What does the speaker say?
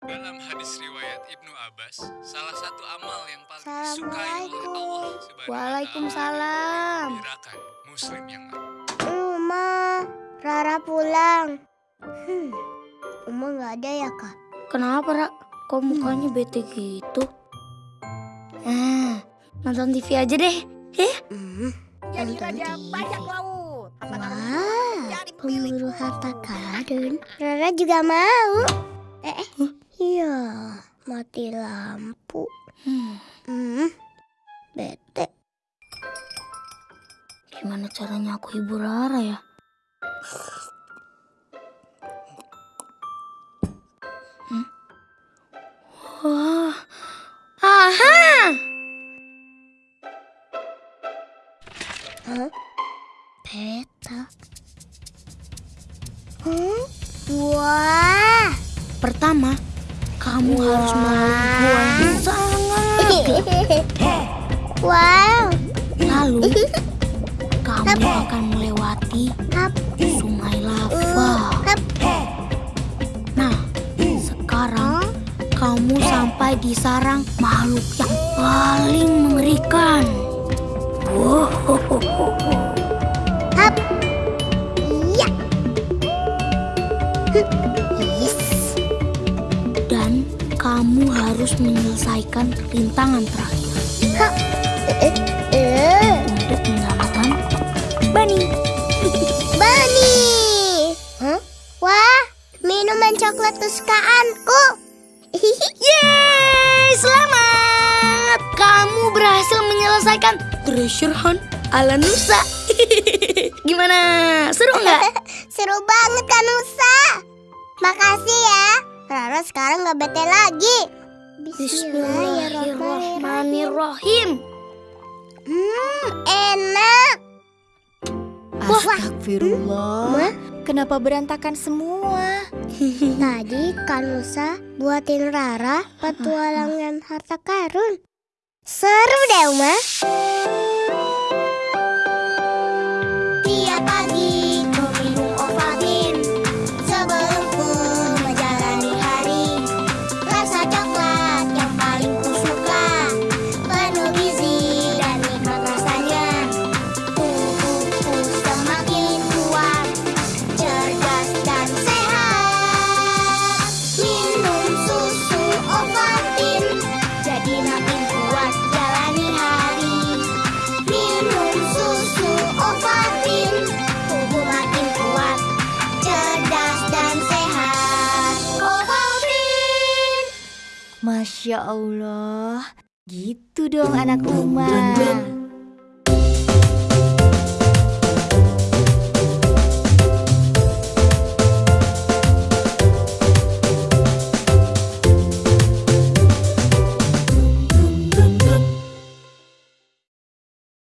Dalam hadis riwayat Ibnu Abbas, salah satu amal yang paling disukai oleh Allah Subhanahu Waalaikumsalam. Gerakan muslim yang Uma, Rara pulang. Hmm, Uma nggak ada ya kak? Kenapa, Ra? Kok mukanya bete gitu? Ah, nonton TV aja deh. Eh, Hmm, Jadi Nonton raja TV. bajak laut. Wah, pemburu harta karun. Rara juga mau. Eh, eh, iya, mati lampu. hmm, Hmm, bete. gimana caranya aku hibur Rara ya? Hmm? Wah, aha! Hah? Peta. Hmm? Wah. Pertama, kamu harus yang sangat wow. Lalu, kamu akan melewati sungai lava. Hap. Nah, sekarang kamu sampai di sarang makhluk yang paling mengerikan. Wow, kamu harus menyelesaikan rintangan terakhir Hap. Eh, eh. untuk menyelamatkan Bunny. Bani. Hah? Wah, minuman coklat kesukaanku. Yeay, selamat! Kamu berhasil menyelesaikan treasure hunt ala Nusa. Gimana? Seru nggak? Seru banget kan Nusa. Makasih ya. Rara sekarang nggak bete lagi. Bismillahirrahmanirrahim. Hmm, enak. Astagfirullah. Ma? Kenapa berantakan semua? Tadi kan Nusa buatin Rara petualangan harta karun. Seru deh, Uma. Masya Allah. Gitu dong anak Uma.